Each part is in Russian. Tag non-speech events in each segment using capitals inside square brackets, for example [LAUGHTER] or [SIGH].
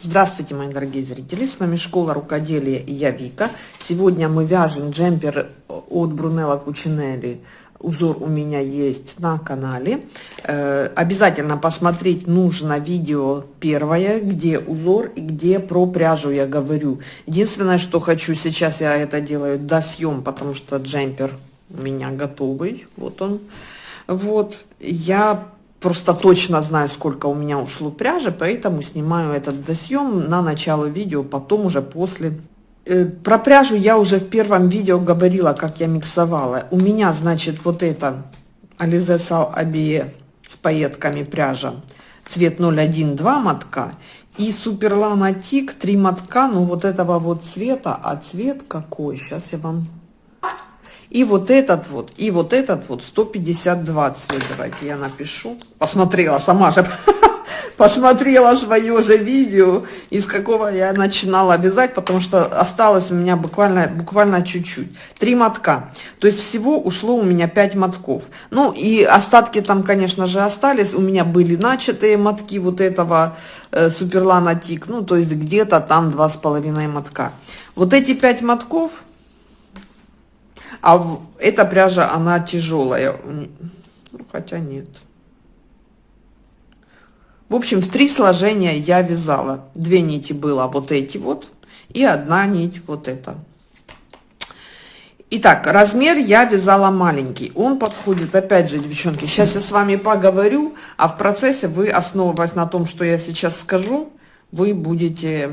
Здравствуйте, мои дорогие зрители! С вами Школа Рукоделия и я Вика. Сегодня мы вяжем джемпер от Брунелла Кучинелли. Узор у меня есть на канале. Э, обязательно посмотреть нужно видео первое, где узор и где про пряжу я говорю. Единственное, что хочу, сейчас я это делаю до съем, потому что джемпер у меня готовый. Вот он. Вот. Я просто точно знаю, сколько у меня ушло пряжи, поэтому снимаю этот досъем на начало видео, потом уже после. Э, про пряжу я уже в первом видео говорила, как я миксовала. У меня, значит, вот это Alize Sal Abie с пайетками пряжа, цвет 012 мотка, и Суперлана Тик 3 мотка, ну вот этого вот цвета, а цвет какой, сейчас я вам и вот этот вот, и вот этот вот 152 цвет. Давайте я напишу. Посмотрела сама же, [LAUGHS] посмотрела свое же видео, из какого я начинала вязать, потому что осталось у меня буквально буквально чуть-чуть. Три мотка. То есть всего ушло у меня 5 мотков. Ну и остатки там, конечно же, остались. У меня были начатые мотки вот этого э, Суперлана Тик. Ну, то есть где-то там два с половиной мотка. Вот эти 5 мотков а эта пряжа, она тяжелая. Ну, хотя нет. В общем, в три сложения я вязала. Две нити было вот эти вот. И одна нить вот эта. Итак, размер я вязала маленький. Он подходит, опять же, девчонки, сейчас я с вами поговорю, а в процессе вы, основываясь на том, что я сейчас скажу, вы будете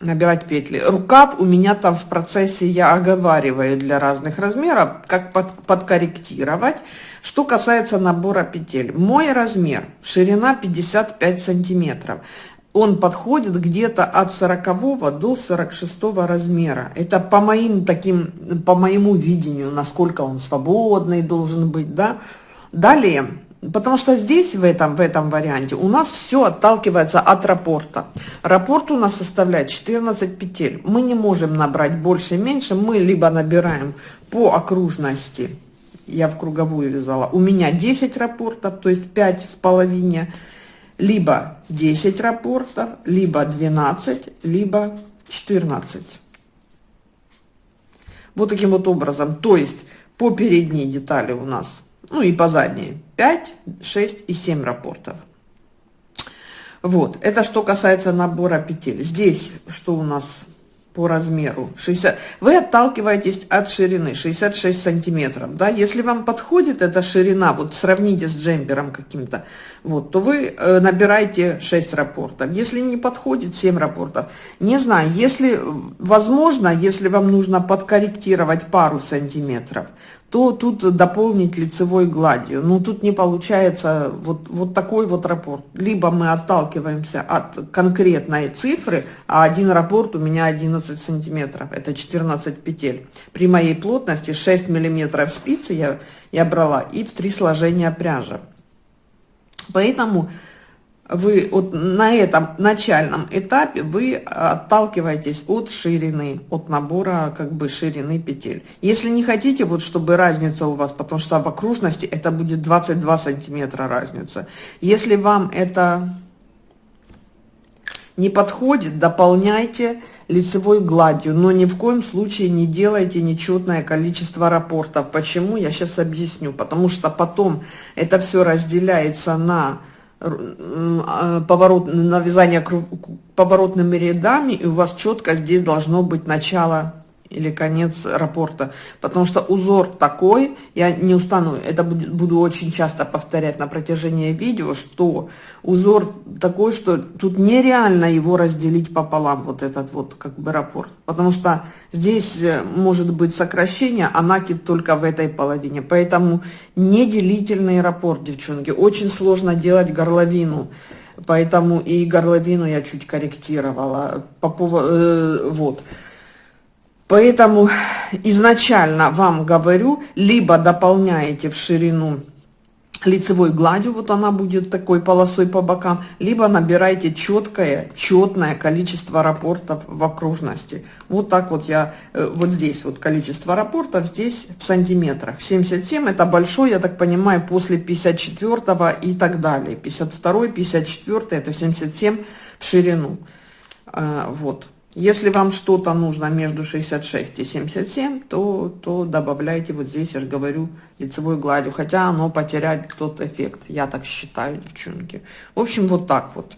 набирать петли. Рукав у меня там в процессе я оговариваю для разных размеров, как под, подкорректировать. Что касается набора петель. Мой размер, ширина 55 сантиметров. Он подходит где-то от 40 до 46 размера. Это по моим таким, по моему видению, насколько он свободный должен быть, да. Далее, Потому что здесь, в этом, в этом варианте, у нас все отталкивается от рапорта. Рапорт у нас составляет 14 петель. Мы не можем набрать больше, меньше. Мы либо набираем по окружности, я в круговую вязала, у меня 10 рапортов, то есть 5 в половине, либо 10 рапортов, либо 12, либо 14. Вот таким вот образом. То есть по передней детали у нас ну и по задней. 5, 6 и 7 рапортов. Вот, это что касается набора петель. Здесь что у нас по размеру? 60 вы отталкиваетесь от ширины. 66 сантиметров да? Если вам подходит эта ширина вот сравните с джемпером каким-то вот то вы э, набираете 6 рапортов. Если не подходит 7 рапортов. Не знаю если возможно если вам нужно подкорректировать пару сантиметров то тут дополнить лицевой гладью. Но тут не получается вот, вот такой вот рапорт. Либо мы отталкиваемся от конкретной цифры, а один рапорт у меня 11 сантиметров, это 14 петель. При моей плотности 6 миллиметров спицы я, я брала и в три сложения пряжи. Поэтому вы вот на этом начальном этапе вы отталкиваетесь от ширины, от набора как бы ширины петель. Если не хотите, вот чтобы разница у вас, потому что в окружности это будет 22 сантиметра разница. Если вам это не подходит, дополняйте лицевой гладью, но ни в коем случае не делайте нечетное количество рапортов. Почему? Я сейчас объясню. Потому что потом это все разделяется на поворот, навязание поворотными рядами, и у вас четко здесь должно быть начало или конец рапорта, потому что узор такой, я не устану, это буду очень часто повторять на протяжении видео, что узор такой, что тут нереально его разделить пополам, вот этот вот как бы рапорт, потому что здесь э, может быть сокращение, а накид только в этой половине, поэтому неделительный рапорт, девчонки, очень сложно делать горловину, поэтому и горловину я чуть корректировала, по поводу, э, вот, Поэтому изначально вам говорю, либо дополняете в ширину лицевой гладью, вот она будет такой полосой по бокам, либо набирайте четкое, четное количество рапортов в окружности. Вот так вот я, э, вот здесь вот количество рапортов, здесь в сантиметрах. 77 это большой, я так понимаю, после 54 и так далее. 52, 54 это 77 в ширину. А, вот. Если вам что-то нужно между 66 и 77, то, то добавляйте вот здесь, я же говорю, лицевой гладью. Хотя оно потеряет тот эффект. Я так считаю, девчонки. В общем, вот так вот.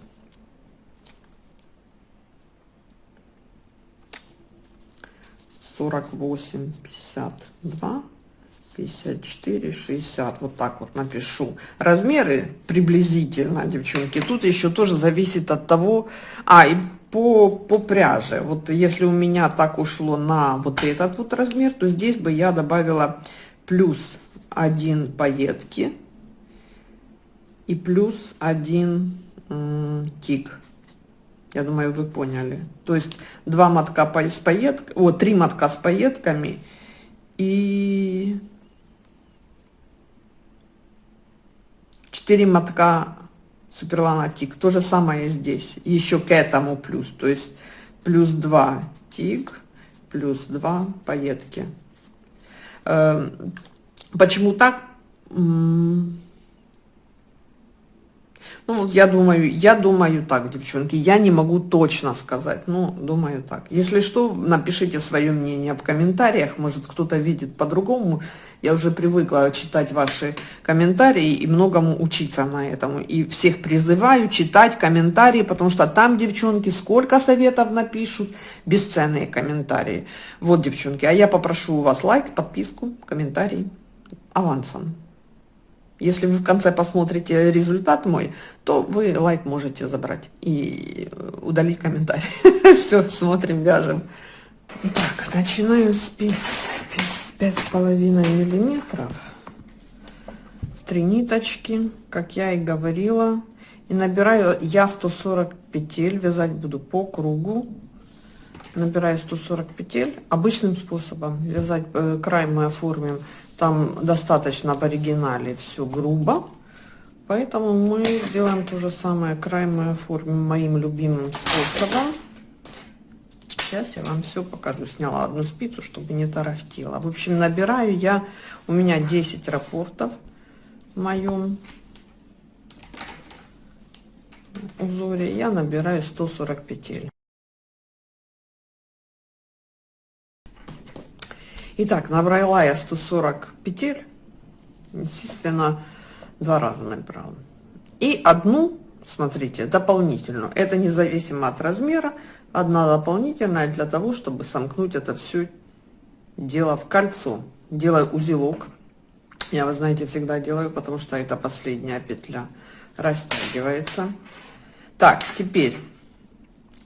Сорок восемь, пятьдесят два, пятьдесят четыре, шестьдесят. Вот так вот напишу. Размеры приблизительно, девчонки. Тут еще тоже зависит от того... А, и по, по пряже. Вот если у меня так ушло на вот этот вот размер, то здесь бы я добавила плюс один пайетки и плюс один тик. Я думаю, вы поняли. То есть два мотка с пайетками, о, три мотка с пайетками и четыре мотка Суперлана тик. То же самое здесь. Еще к этому плюс. То есть плюс 2 тик, плюс 2 пайетки. Эм, почему так? Ну, вот я думаю, я думаю так, девчонки, я не могу точно сказать, ну, думаю так. Если что, напишите свое мнение в комментариях, может, кто-то видит по-другому. Я уже привыкла читать ваши комментарии и многому учиться на этом. И всех призываю читать комментарии, потому что там, девчонки, сколько советов напишут, бесценные комментарии. Вот, девчонки, а я попрошу у вас лайк, подписку, комментарий авансом. Если вы в конце посмотрите результат мой, то вы лайк можете забрать и удалить комментарий. [LAUGHS] Все, смотрим, вяжем. Итак, начинаю спиц пять с половиной миллиметров в три ниточки, как я и говорила. И набираю я 140 петель, вязать буду по кругу. Набираю 140 петель обычным способом. Вязать э, край мы оформим там достаточно в оригинале все грубо. Поэтому мы сделаем то же самое. Край мы оформим моим любимым способом. Сейчас я вам все покажу. Сняла одну спицу, чтобы не тарахтела. В общем, набираю я, у меня 10 рапортов в моем узоре. Я набираю 140 петель. Итак, набрала я 140 петель, естественно, два раза набрала. И одну, смотрите, дополнительную, это независимо от размера, одна дополнительная для того, чтобы сомкнуть это все дело в кольцо. Делаю узелок. Я, вы знаете, всегда делаю, потому что это последняя петля растягивается. Так, теперь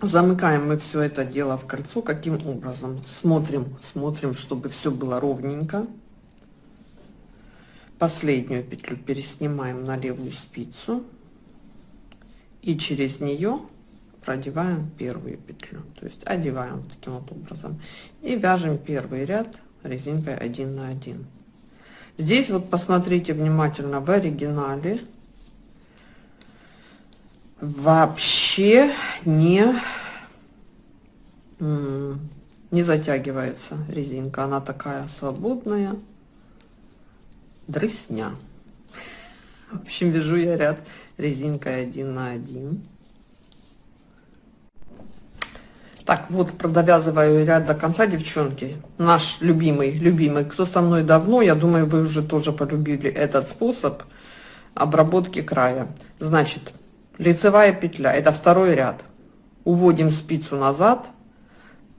Замыкаем мы все это дело в кольцо. Каким образом? Смотрим, смотрим, чтобы все было ровненько. Последнюю петлю переснимаем на левую спицу. И через нее продеваем первую петлю. То есть одеваем таким вот образом. И вяжем первый ряд резинкой 1 на 1. Здесь вот посмотрите внимательно в оригинале вообще не не затягивается резинка. Она такая свободная. Дрысня. В общем вяжу я ряд резинкой 1 на 1 так вот продовязываю ряд до конца девчонки. Наш любимый любимый. Кто со мной давно я думаю вы уже тоже полюбили этот способ обработки края. Значит лицевая петля это второй ряд. Уводим спицу назад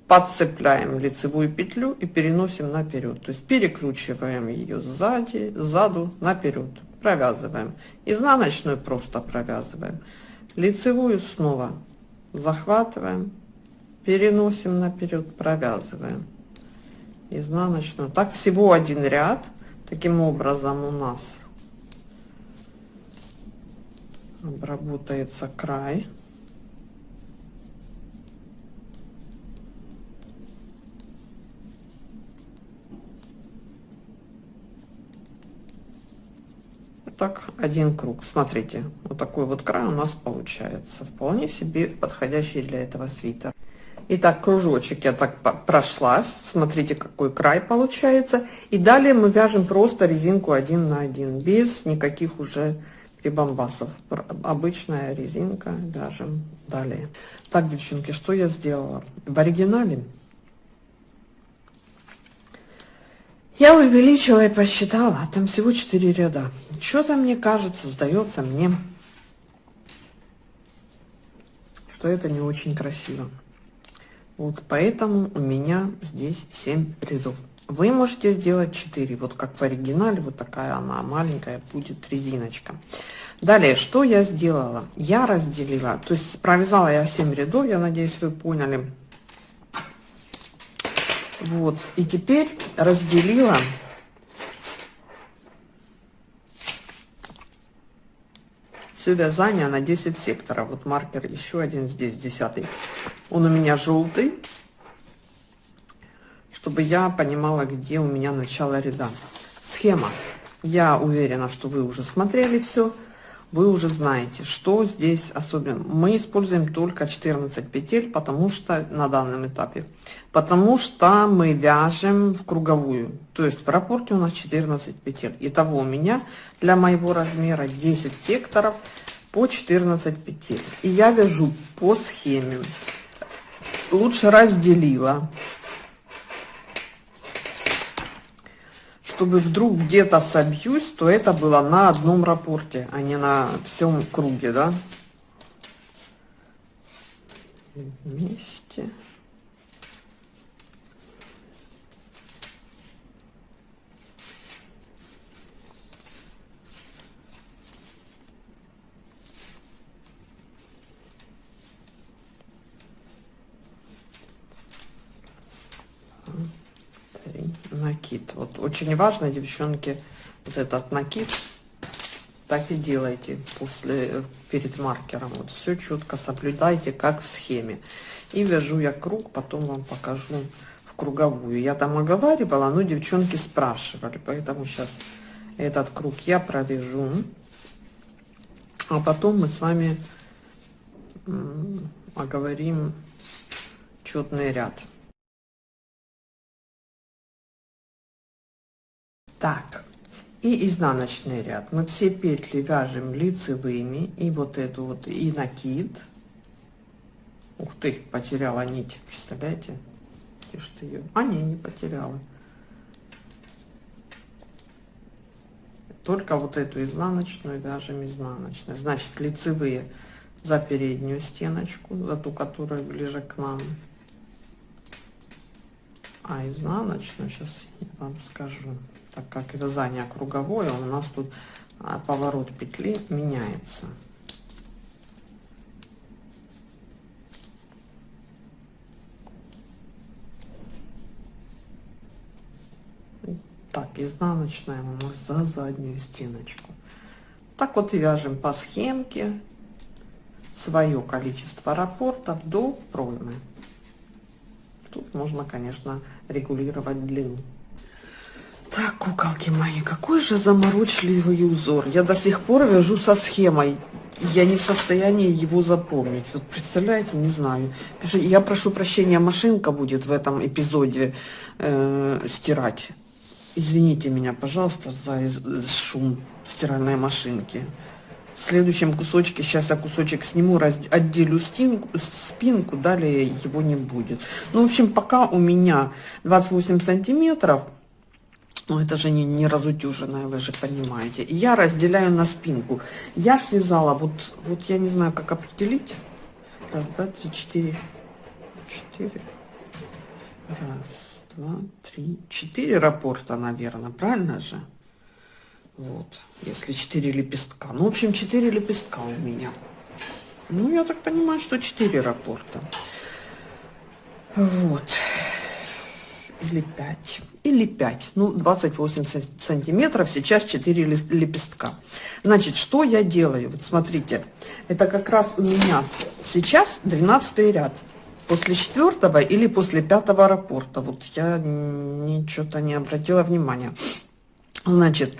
подцепляем лицевую петлю и переносим наперед то есть перекручиваем ее сзади сзаду наперед провязываем. Изнаночную просто провязываем. Лицевую снова захватываем переносим наперед провязываем. Изнаночную. Так всего один ряд. Таким образом у нас обработается край так, один круг. Смотрите, вот такой вот край у нас получается. Вполне себе подходящий для этого свитера. Итак, кружочек я так прошлась. Смотрите, какой край получается. И далее мы вяжем просто резинку один на один, без никаких уже прибамбасов. Обычная резинка вяжем далее. Так, девчонки, что я сделала? В оригинале я увеличила и посчитала, а там всего 4 ряда. Что-то мне кажется, сдается мне, что это не очень красиво. Вот поэтому у меня здесь 7 рядов. Вы можете сделать 4, вот как в оригинале, вот такая она маленькая будет резиночка. Далее, что я сделала? Я разделила, то есть провязала я 7 рядов, я надеюсь, вы поняли. Вот, и теперь разделила все вязание на 10 секторов. Вот маркер еще один здесь, 10. Он у меня желтый, чтобы я понимала, где у меня начало ряда. Схема. Я уверена, что вы уже смотрели все. Вы уже знаете, что здесь особенно. Мы используем только 14 петель, потому что на данном этапе. Потому что мы вяжем в круговую. То есть в рапорте у нас 14 петель. Итого у меня для моего размера 10 секторов по 14 петель. И я вяжу по схеме. Лучше разделила чтобы вдруг где-то собьюсь, то это было на одном рапорте, а не на всем круге, да. Вместе. Накид. Вот очень важно, девчонки, вот этот накид так и делайте после перед маркером. Вот все четко соблюдайте, как в схеме. И вяжу я круг, потом вам покажу в круговую. Я там оговаривала, но девчонки спрашивали, поэтому сейчас этот круг я провяжу. А потом мы с вами оговорим четный ряд. Так, и изнаночный ряд. Мы все петли вяжем лицевыми, и вот эту вот, и накид. Ух ты, потеряла нить, представляете? Где ж ты ее? А, не, не потеряла. Только вот эту изнаночную вяжем изнаночной. Значит, лицевые за переднюю стеночку, за ту, которая ближе к нам. А изнаночную, сейчас я вам скажу так как вязание круговое, у нас тут а, поворот петли меняется. Так, изнаночная у нас за заднюю стеночку. Так вот вяжем по схемке свое количество рапортов до проймы. Тут можно, конечно, регулировать длину. Так, куколки мои, какой же заморочливый узор. Я до сих пор вяжу со схемой. Я не в состоянии его запомнить. Вот представляете, не знаю. Я прошу прощения, машинка будет в этом эпизоде э, стирать. Извините меня, пожалуйста, за шум стиральной машинки. В следующем кусочке, сейчас я кусочек сниму, раз, отделю стенку, спинку, далее его не будет. Ну, в общем, пока у меня 28 сантиметров, ну, это же не, не разутюженная, вы же понимаете. Я разделяю на спинку. Я связала, вот, вот я не знаю, как определить. Раз, два, три, четыре. Четыре. Раз, два, три, четыре рапорта, наверное, правильно же? Вот, если четыре лепестка. Ну, в общем, четыре лепестка у меня. Ну, я так понимаю, что четыре рапорта. Вот или 5, или 5, ну 28 сантиметров, сейчас 4 лепестка. Значит, что я делаю? Вот смотрите, это как раз у меня сейчас 12 ряд. После четвертого или после пятого рапорта. Вот я ничего-то не обратила внимания. Значит,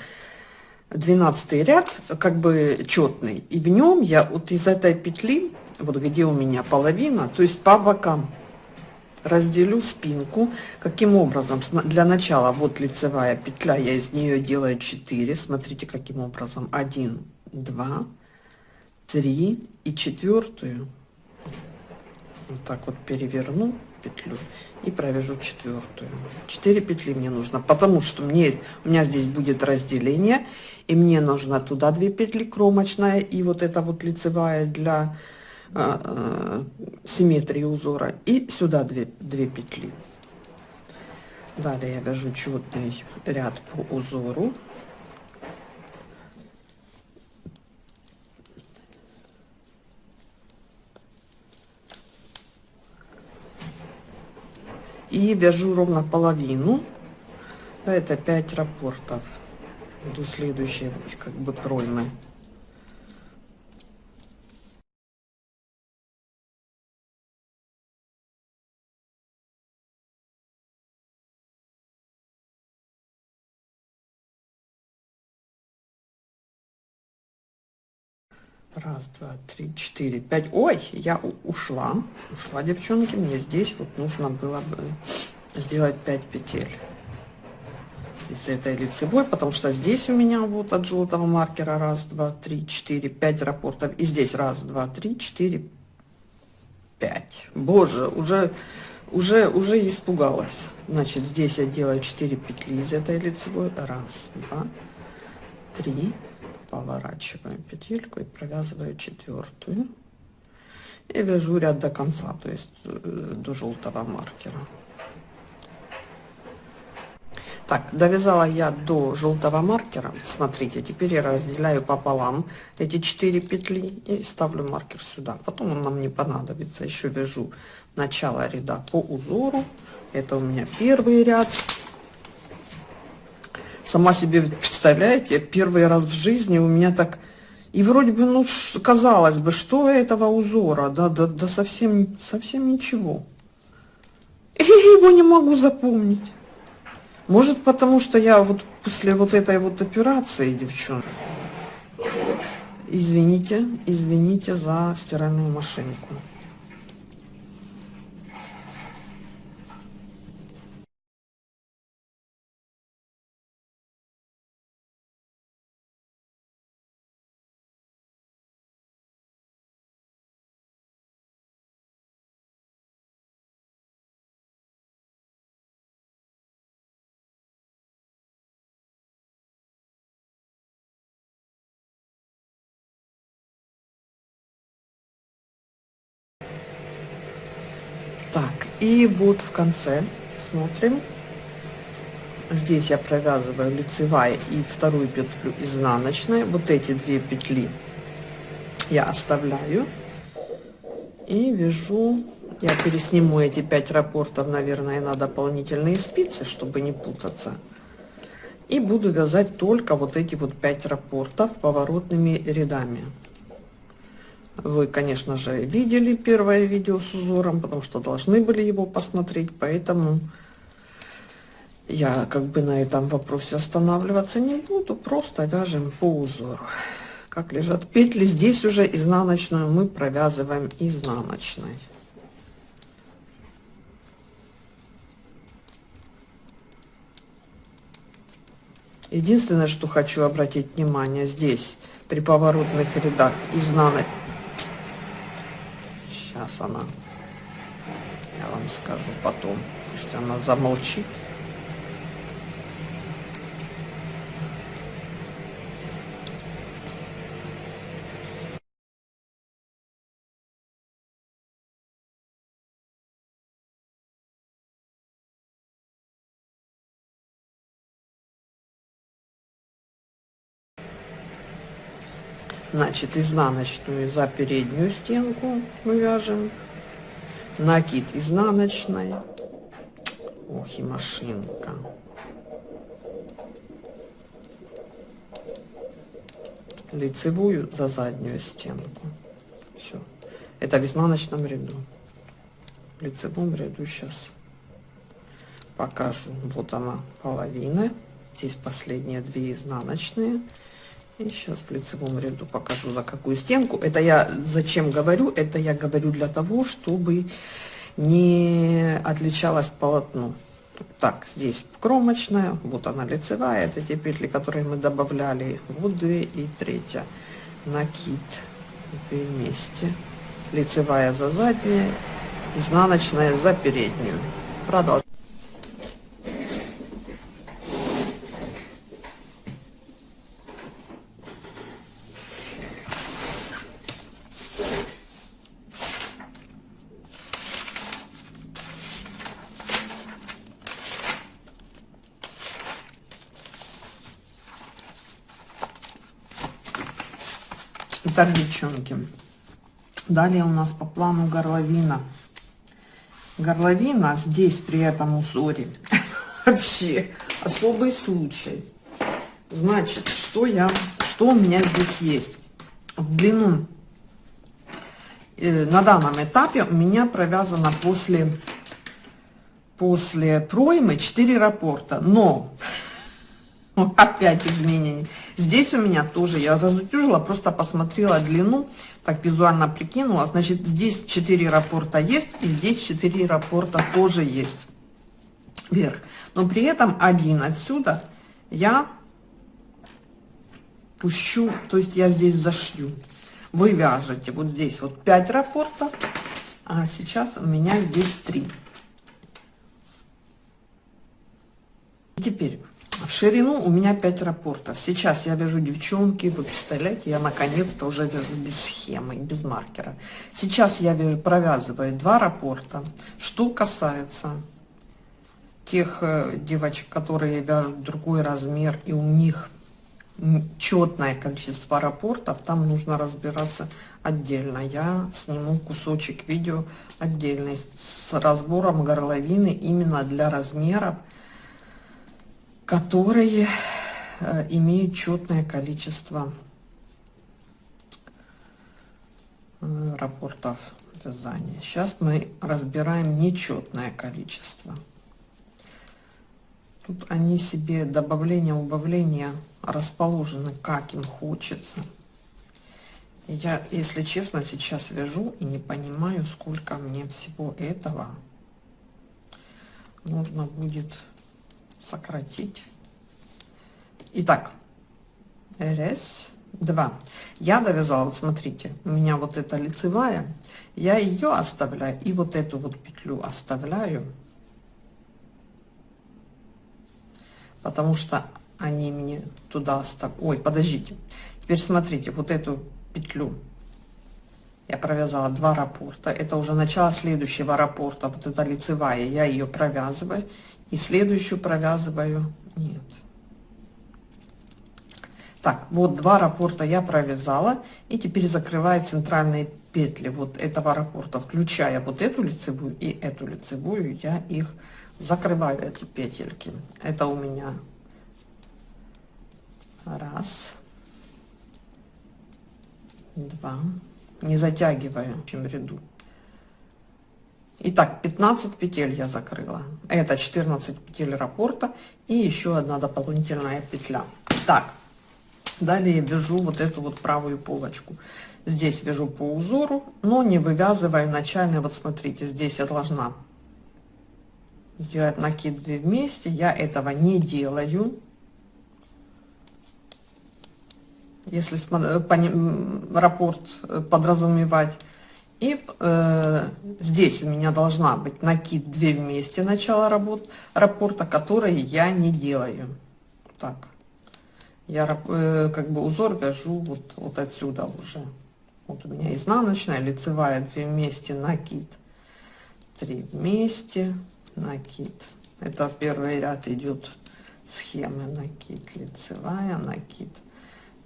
12 ряд как бы четный и в нем я вот из этой петли вот где у меня половина то есть по бокам разделю спинку каким образом для начала вот лицевая петля я из нее делаю 4 смотрите каким образом. 1 2 3 и четвертую. Вот так вот переверну петлю и провяжу четвертую. 4 петли мне нужно потому что мне у меня здесь будет разделение и мне нужно туда 2 петли кромочная и вот это вот лицевая для симметрии узора и сюда 2, 2 петли. Далее я вяжу четный ряд по узору. И вяжу ровно половину. Это 5 рапортов до следующей как бы проймы Раз, два, три, четыре, пять. Ой, я ушла. Ушла, девчонки. Мне здесь вот нужно было бы сделать 5 петель из этой лицевой, потому что здесь у меня вот от желтого маркера раз, два, три, четыре, пять рапортов. И здесь раз, два, три, четыре, пять. Боже, уже, уже, уже испугалась. Значит, здесь я делаю 4 петли из этой лицевой. Раз, два, три, поворачиваем петельку и провязываю четвертую. И вяжу ряд до конца то есть э, до желтого маркера. Так довязала я до желтого маркера. Смотрите теперь я разделяю пополам эти 4 петли и ставлю маркер сюда. Потом он нам не понадобится. Еще вяжу начало ряда по узору. Это у меня первый ряд Сама себе представляете, первый раз в жизни у меня так... И вроде бы, ну, казалось бы, что этого узора? Да, да, да совсем, совсем ничего. И его не могу запомнить. Может, потому что я вот после вот этой вот операции, девчонки, извините, извините за стиральную машинку. И вот в конце смотрим. Здесь я провязываю лицевая и вторую петлю изнаночной. Вот эти две петли я оставляю. И вяжу, я пересниму эти 5 рапортов, наверное, на дополнительные спицы, чтобы не путаться. И буду вязать только вот эти вот 5 рапортов поворотными рядами. Вы, конечно же, видели первое видео с узором, потому что должны были его посмотреть, поэтому я как бы на этом вопросе останавливаться не буду, просто вяжем по узору. Как лежат петли, здесь уже изнаночную мы провязываем изнаночной. Единственное, что хочу обратить внимание, здесь при поворотных рядах изнаночной Сейчас она, я вам скажу потом, пусть она замолчит. Значит, изнаночную за переднюю стенку мы вяжем. Накид изнаночной. Ох и машинка. Лицевую за заднюю стенку. Все. Это в изнаночном ряду. В лицевом ряду сейчас покажу. Вот она половина. Здесь последние две изнаночные И сейчас в лицевом ряду покажу, за какую стенку. Это я зачем говорю? Это я говорю для того, чтобы не отличалось полотно. Так, здесь кромочная, вот она лицевая, это те петли, которые мы добавляли. Вот две и третья. Накид две вместе. Лицевая за заднюю, изнаночная за переднюю. Продолжаем. Итак, девчонки, далее у нас по плану горловина. Горловина здесь при этом узоре [LAUGHS] вообще особый случай. Значит, что я, что у меня здесь есть? В длину э, на данном этапе у меня провязано после после проймы 4 рапорта, но [LAUGHS] опять изменение. Здесь у меня тоже, я разутюжила, просто посмотрела длину, так визуально прикинула. Значит, здесь 4 рапорта есть, и здесь 4 рапорта тоже есть вверх. Но при этом один отсюда я пущу, то есть я здесь зашью. Вы вяжете вот здесь вот 5 рапортов, а сейчас у меня здесь 3. Теперь в ширину у меня 5 рапортов. Сейчас я вяжу девчонки, вы представляете, я наконец-то уже вяжу без схемы, без маркера. Сейчас я вяжу, провязываю 2 рапорта. Что касается тех э, девочек, которые вяжут другой размер, и у них четное количество рапортов, там нужно разбираться отдельно. Я сниму кусочек видео отдельный с разбором горловины именно для размеров которые э, имеют четное количество э, рапортов вязания. Сейчас мы разбираем нечетное количество. Тут они себе добавление, убавление расположены как им хочется. Я, если честно, сейчас вяжу и не понимаю, сколько мне всего этого нужно будет сократить. Итак, раз, два. Я довязала, вот смотрите, у меня вот эта лицевая, я ее оставляю и вот эту вот петлю оставляю, потому что они мне туда оставят. Ой, подождите. Теперь смотрите, вот эту петлю я провязала два раппорта. Это уже начало следующего раппорта. Вот эта лицевая, я ее провязываю и следующую провязываю. Нет. Так вот два раппорта я провязала и теперь закрываю центральные петли вот этого раппорта включая вот эту лицевую и эту лицевую. Я их закрываю эти петельки. Это у меня раз два. Не затягиваю общем ряду Итак, 15 петель я закрыла. Это 14 петель раппорта и еще одна дополнительная петля. Так, далее вяжу вот эту вот правую полочку. Здесь вяжу по узору, но не вывязываю начальный. Вот смотрите, здесь я должна сделать накид 2 вместе. Я этого не делаю. Если раппорт э, подразумевать и э, здесь у меня должна быть накид 2 вместе начала работ, раппорта, которые я не делаю. Так, я э, как бы узор вяжу вот, вот отсюда уже. Вот у меня изнаночная, лицевая 2 вместе, накид 3 вместе, накид. Это первый ряд идет схемы накид, лицевая, накид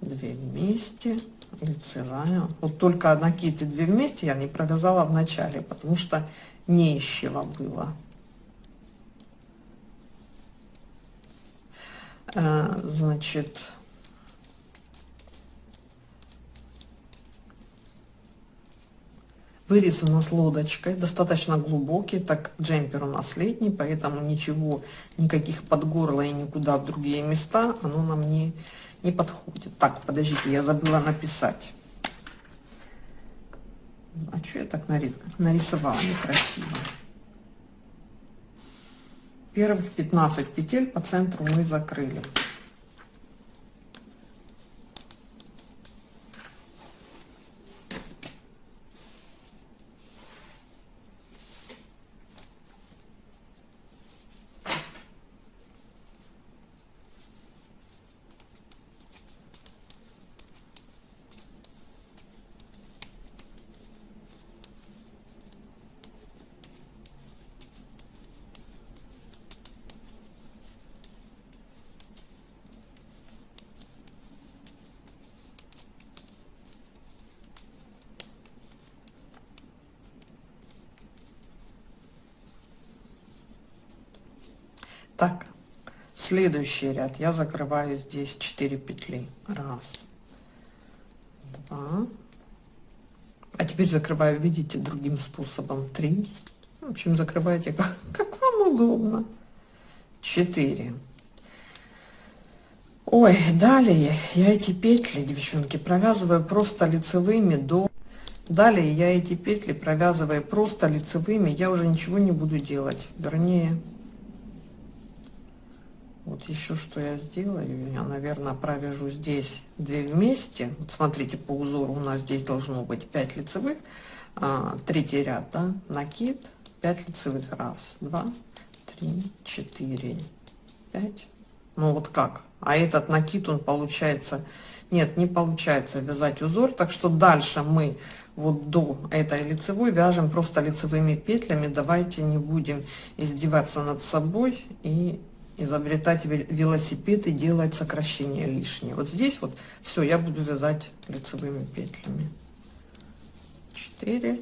2 вместе, лицевая. Вот только накид и две вместе я не провязала в начале потому что не ищего было. А, значит Вырез у нас лодочкой, достаточно глубокий, так джемпер у нас летний, поэтому ничего, никаких под горло и никуда в другие места оно нам не, не подходит. Так, подождите, я забыла написать. А что я так нарисовала некрасиво? Первых 15 петель по центру мы закрыли. Так, следующий ряд я закрываю здесь 4 петли. Раз, два. А теперь закрываю, видите, другим способом. Три. В общем, закрывайте как, как вам удобно. Четыре. Ой, далее я эти петли, девчонки, провязываю просто лицевыми до... Далее я эти петли провязываю просто лицевыми, я уже ничего не буду делать. Вернее, вот еще что я сделаю, я, наверное, провяжу здесь две вместе. Вот смотрите, по узору у нас здесь должно быть 5 лицевых. А, третий ряд, да, накид, 5 лицевых. Раз, два, три, четыре, пять. Ну вот как? А этот накид, он получается... Нет, не получается вязать узор. Так что дальше мы вот до этой лицевой вяжем просто лицевыми петлями. Давайте не будем издеваться над собой и изобретать велосипед и делать сокращение лишнее. Вот здесь вот все, я буду вязать лицевыми петлями. 4.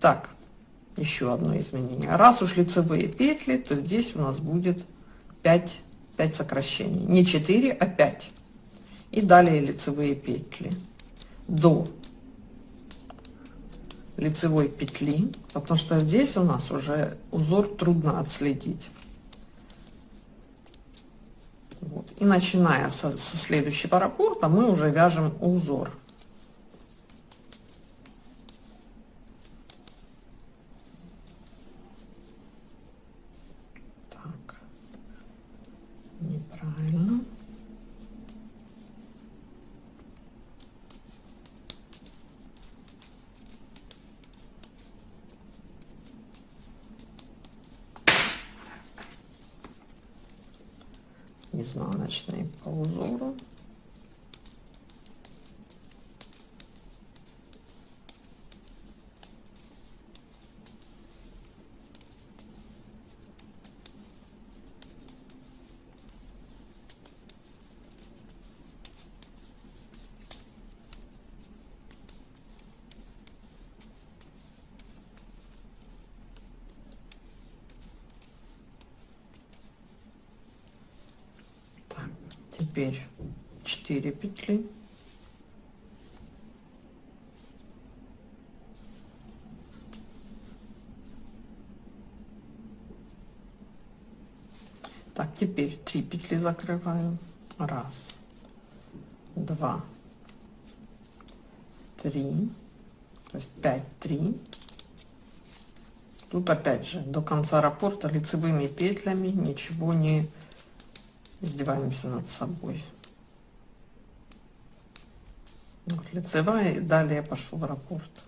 Так, еще одно изменение. Раз уж лицевые петли, то здесь у нас будет 5, 5 сокращений. Не 4, а 5. И далее лицевые петли. До лицевой петли, потому что здесь у нас уже узор трудно отследить. Вот. И начиная со, со следующего раппорта мы уже вяжем узор. Так, неправильно. Изнаночный по узору теперь 4 петли. Так теперь 3 петли закрываю раз два три. То есть 5 3 тут опять же до конца раппорта лицевыми петлями ничего не издеваемся над собой. Вот, лицевая, и далее пошел раппорт.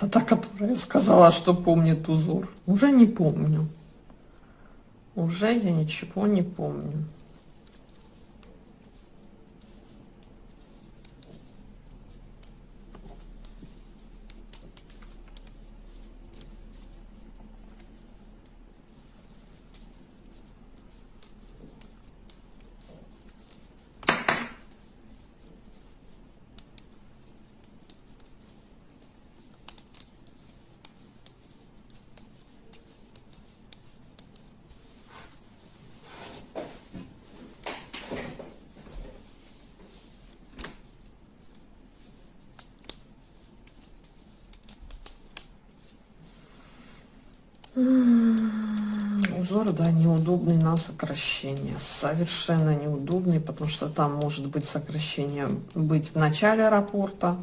Это та, которая сказала, что помнит узор. Уже не помню. Уже я ничего не помню. Узор, да, неудобный на сокращение. Совершенно неудобный, потому что там может быть сокращение быть в начале аэропорта,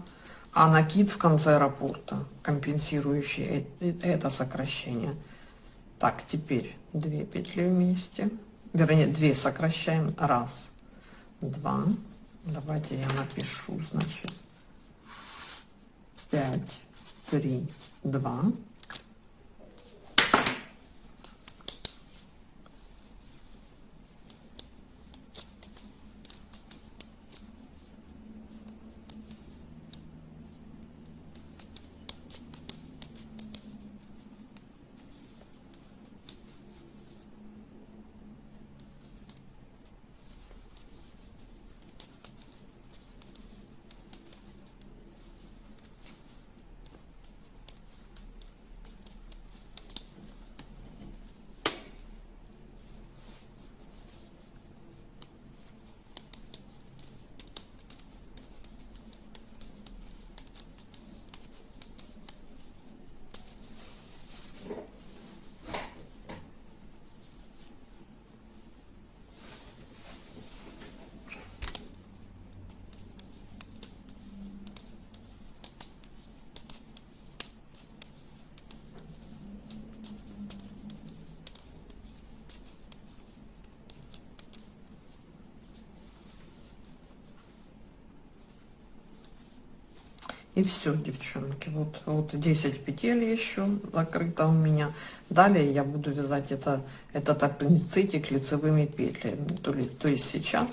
а накид в конце аэропорта, компенсирующий это сокращение. Так, теперь две петли вместе. Вернее, две сокращаем. Раз, два. Давайте я напишу, значит, пять, три, два. И все, девчонки. Вот, вот 10 петель еще закрыто у меня. Далее я буду вязать это, этот аппендицитик лицевыми петлями. То, ли, то есть сейчас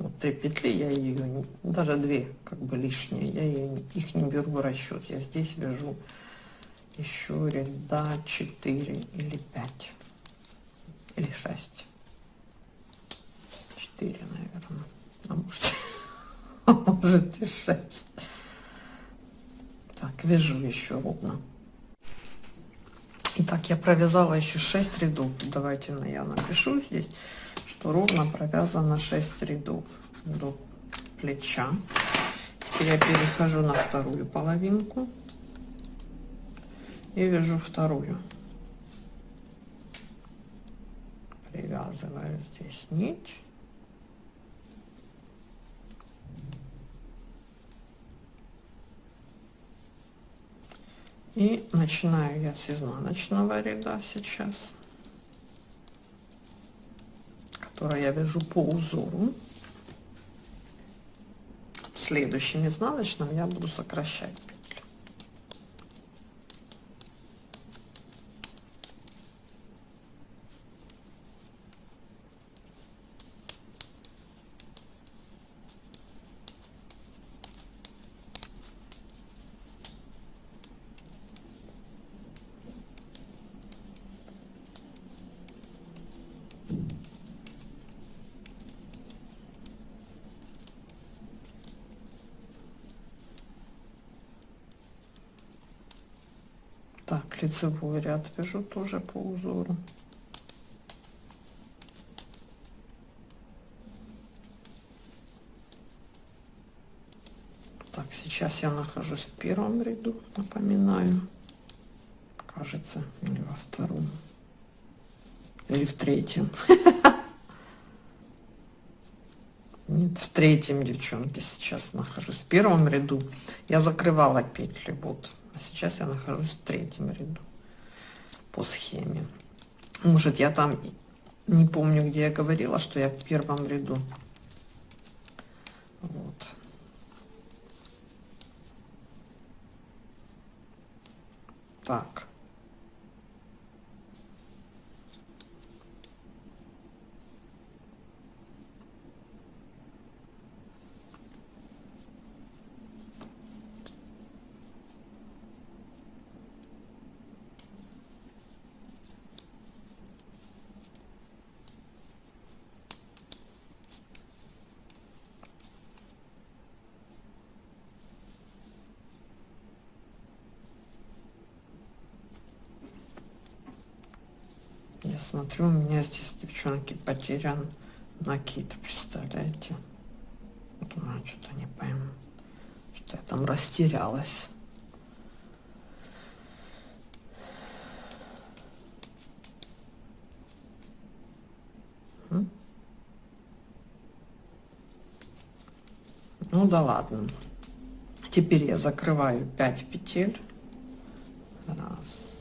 вот три петли, я ее, даже две как бы лишние, я ее, их не беру в расчет. Я здесь вяжу еще ряда 4 или 5 или 6. 4, наверное. А может, [LAUGHS] а может и 6. Так, вяжу еще ровно. Итак, я провязала еще 6 рядов. Давайте я напишу здесь, что ровно провязано 6 рядов до плеча. Теперь я перехожу на вторую половинку и вяжу вторую. Привязываю здесь нить. И начинаю я с изнаночного ряда сейчас, который я вяжу по узору. Следующим изнаночным я буду сокращать Так, лицевой ряд вяжу тоже по узору. Так, сейчас я нахожусь в первом ряду, напоминаю. Кажется, или во втором. Или в третьем. [LAUGHS] Нет, в третьем, девчонки, сейчас нахожусь. В первом ряду я закрывала петли, вот. А сейчас я нахожусь в третьем ряду по схеме. Может, я там не помню, где я говорила, что я в первом ряду. Вот. Так. смотрю, у меня здесь, девчонки, потерян накид, представляете? Думаю, что-то не пойму, что я там растерялась. Ну да ладно. Теперь я закрываю 5 петель. Раз,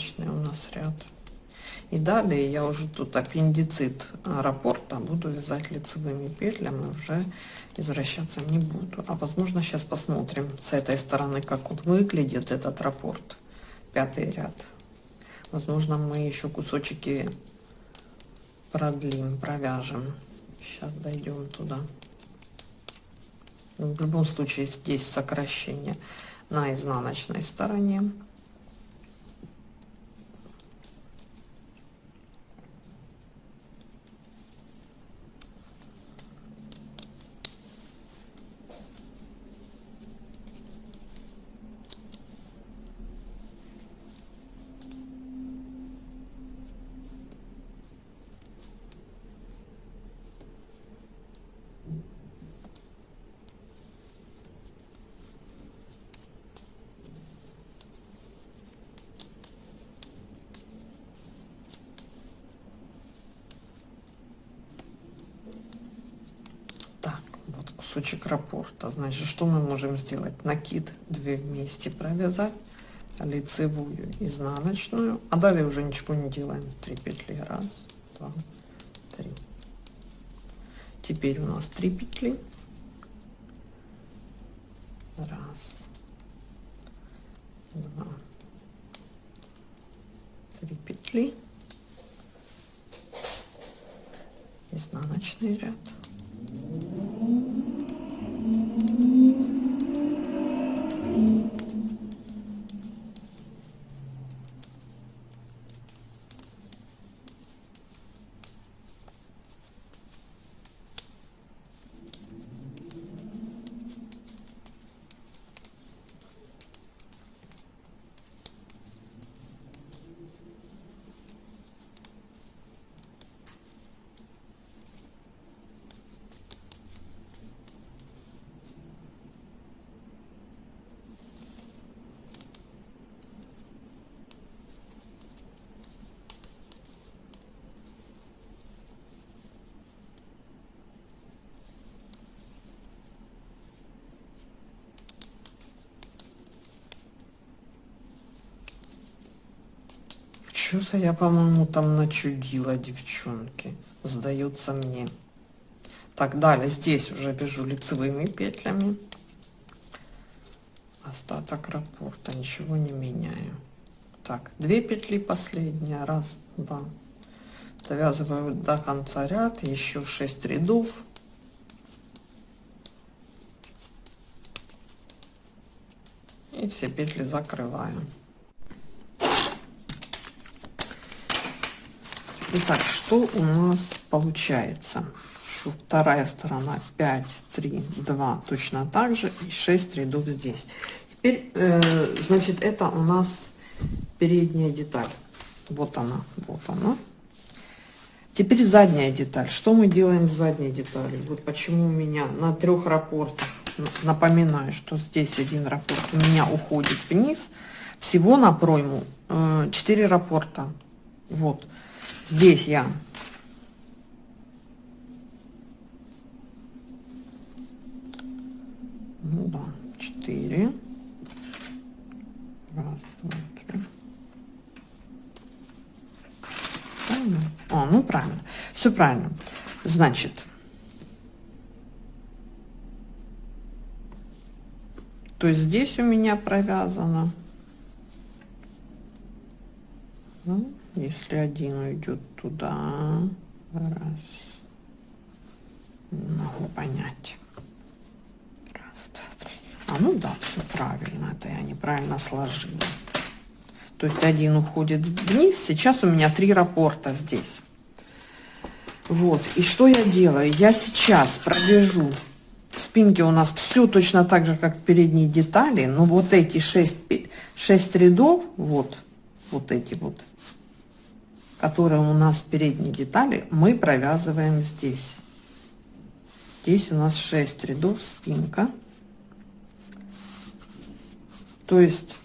Это изнаночный у нас ряд. И далее я уже тут аппендицит раппорта буду вязать лицевыми петлями, уже извращаться не буду. А возможно сейчас посмотрим с этой стороны, как он выглядит, этот раппорт, пятый ряд. Возможно мы еще кусочки продлим, провяжем. Сейчас дойдем туда. В любом случае здесь сокращение на изнаночной стороне. кусочек раппорта. Значит, что мы можем сделать? Накид 2 вместе провязать, лицевую, изнаночную, а далее уже ничего не делаем. 3 петли. Раз, два, три. Теперь у нас 3 петли. Раз, два, три петли. Изнаночный ряд. Что-то я, по-моему, там начудила, девчонки. Сдается мне. Так, далее здесь уже вяжу лицевыми петлями. Остаток раппорта, ничего не меняю. Так, две петли последняя, раз, два. Завязываю до конца ряд, еще 6 рядов. И все петли закрываю. Итак, что у нас получается? Вторая сторона 5, 3, 2, точно так же, и 6 рядов здесь. Теперь, э, значит, это у нас передняя деталь. Вот она, вот она. Теперь задняя деталь. Что мы делаем с задней деталью? Вот почему у меня на трех рапортах, напоминаю, что здесь один раппорт у меня уходит вниз, всего на пройму э, 4 раппорта. Вот. Здесь я ну да, четыре. Раз, два, три. Правильно? О, ну правильно. Все правильно. Значит, то есть здесь у меня провязано. Ну, если один уйдет туда, раз, могу понять. Раз, два, три. А ну да, все правильно, это я неправильно сложила. То есть один уходит вниз, сейчас у меня три рапорта здесь. Вот, и что я делаю? Я сейчас пробежу в спинке у нас все точно так же, как передние детали, но вот эти 6, 6 рядов, вот, вот эти вот, которые у нас передние детали, мы провязываем здесь. Здесь у нас 6 рядов спинка. То есть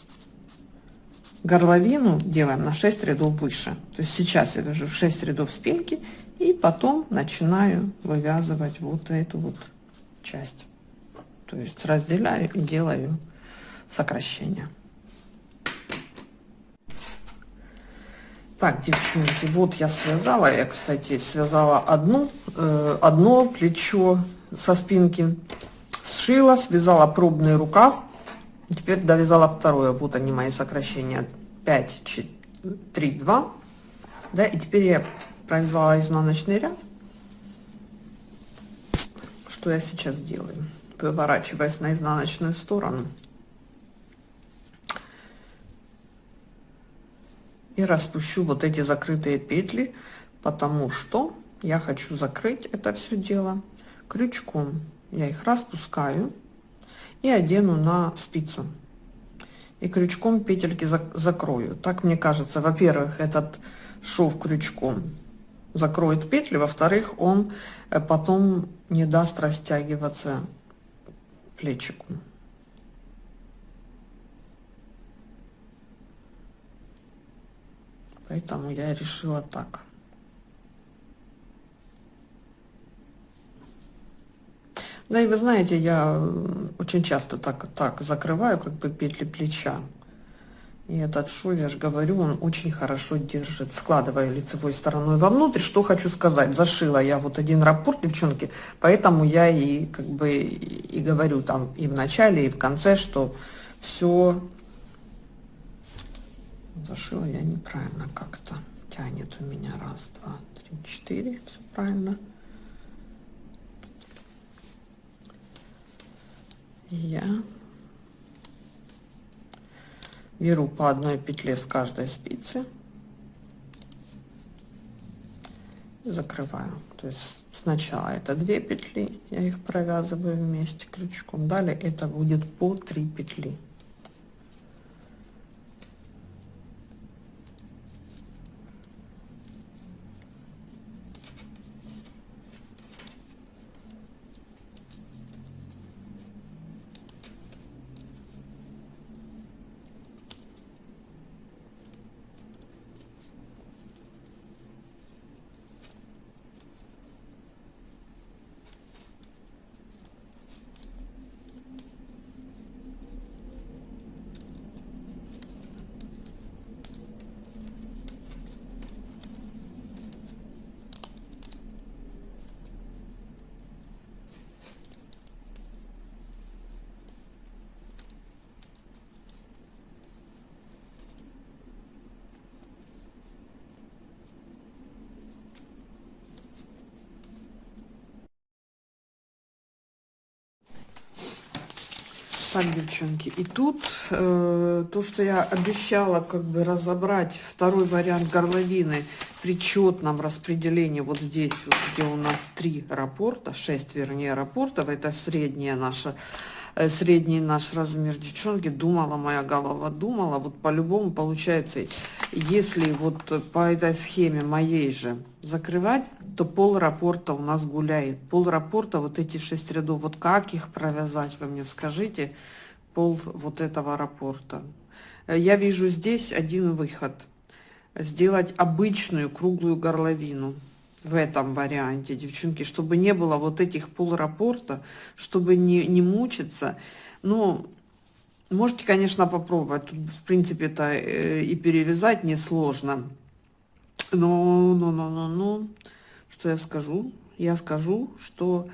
горловину делаем на 6 рядов выше. То есть сейчас я вяжу 6 рядов спинки и потом начинаю вывязывать вот эту вот часть. То есть разделяю и делаю сокращение. Так, девчонки, вот я связала, я, кстати, связала одну, э, одно плечо со спинки, сшила, связала пробный рукав, теперь довязала второе. Вот они мои сокращения 5, 4, 3, 2. Да, и теперь я провязала изнаночный ряд. Что я сейчас делаю? Выворачиваясь на изнаночную сторону. И распущу вот эти закрытые петли потому что я хочу закрыть это все дело крючком. Я их распускаю и одену на спицу. И крючком петельки закрою. Так мне кажется во первых этот шов крючком закроет петли во вторых он э, потом не даст растягиваться плечику Поэтому я решила так. Да и вы знаете, я очень часто так, так закрываю как бы петли плеча. И этот шов, я же говорю, он очень хорошо держит. Складываю лицевой стороной вовнутрь. Что хочу сказать, зашила я вот один раппорт, девчонки, поэтому я и как бы и говорю там и в начале, и в конце, что все зашила я неправильно как-то. Тянет у меня раз два три четыре. Все правильно. Я беру по одной петле с каждой спицы. Закрываю. То есть сначала это две петли я их провязываю вместе крючком. Далее это будет по 3 петли Так, девчонки, и тут э, то, что я обещала как бы разобрать второй вариант горловины при четном распределении вот здесь, вот, где у нас три рапорта, шесть вернее рапортов, это средняя наша, э, средний наш размер, девчонки, думала моя голова, думала, вот по-любому получается, если вот по этой схеме моей же закрывать, то пол рапорта у нас гуляет. Пол рапорта, вот эти шесть рядов, вот как их провязать, вы мне скажите, пол вот этого рапорта. Я вижу здесь один выход. Сделать обычную круглую горловину в этом варианте, девчонки, чтобы не было вот этих пол рапорта, чтобы не, не мучиться. Ну, можете, конечно, попробовать. Тут, в принципе, это э, и перевязать несложно. Но, но, но, но, но, что я скажу? Я скажу, что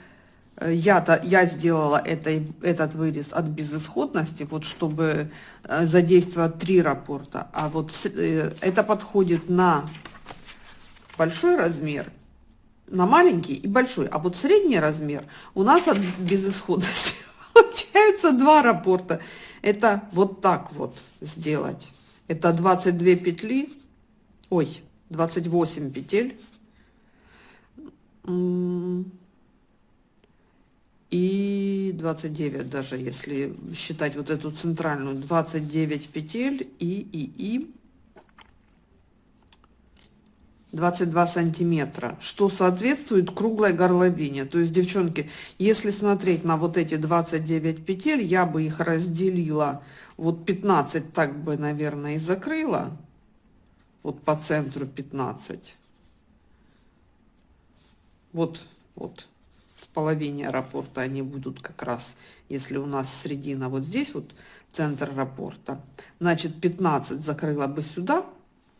э, я-то я сделала это, этот вырез от безысходности, вот чтобы э, задействовать три рапорта, а вот это подходит на большой размер, на маленький и большой, а вот средний размер у нас от безысходности [LAUGHS] получается два рапорта. Это вот так вот сделать. Это 22 петли, ой, 28 петель. И 29 даже если считать вот эту центральную 29 петель и и и 22 сантиметра, что соответствует круглой горловине. То есть, девчонки, если смотреть на вот эти 29 петель, я бы их разделила, вот 15 так бы, наверное, и закрыла, вот по центру 15. Вот, вот, в половине аэропорта они будут как раз, если у нас средина вот здесь, вот центр аэропорта. Значит, 15 закрыла бы сюда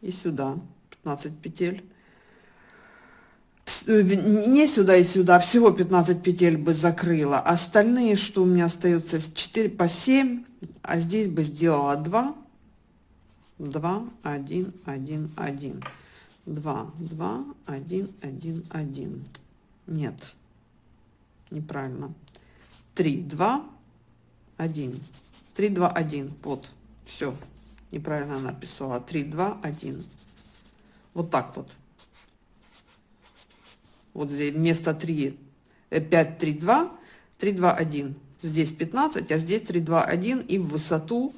и сюда. 15 петель. Э, не сюда и сюда, всего 15 петель бы закрыла. Остальные, что у меня остается, 4 по 7, а здесь бы сделала 2. 2, 1, 1, 1. 2, 2, 1, 1, 1. Нет, неправильно. 3, 2, 1. 3, 2, 1. Вот, все, неправильно написала. 3, 2, 1. Вот так вот. Вот здесь вместо 3, 5, 3, 2, 3, 2, 1. Здесь 15, а здесь 3, 2, 1 и в высоту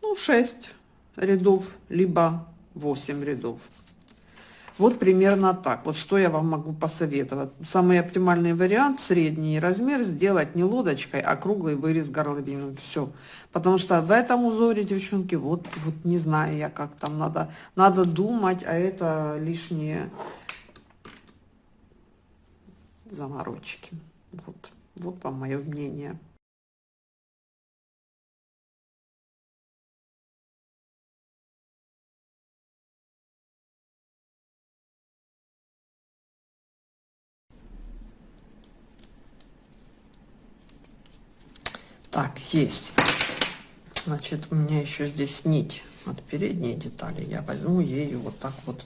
ну, 6 рядов, либо 8 рядов. Вот примерно так. Вот что я вам могу посоветовать. Самый оптимальный вариант, средний размер, сделать не лодочкой, а круглый вырез горловины. Все. Потому что в этом узоре, девчонки, вот, вот не знаю я, как там надо, надо думать, а это лишние заморочки. Вот, вот вам мое мнение. Так, есть. Значит, у меня еще здесь нить от передней детали. Я возьму ею вот так вот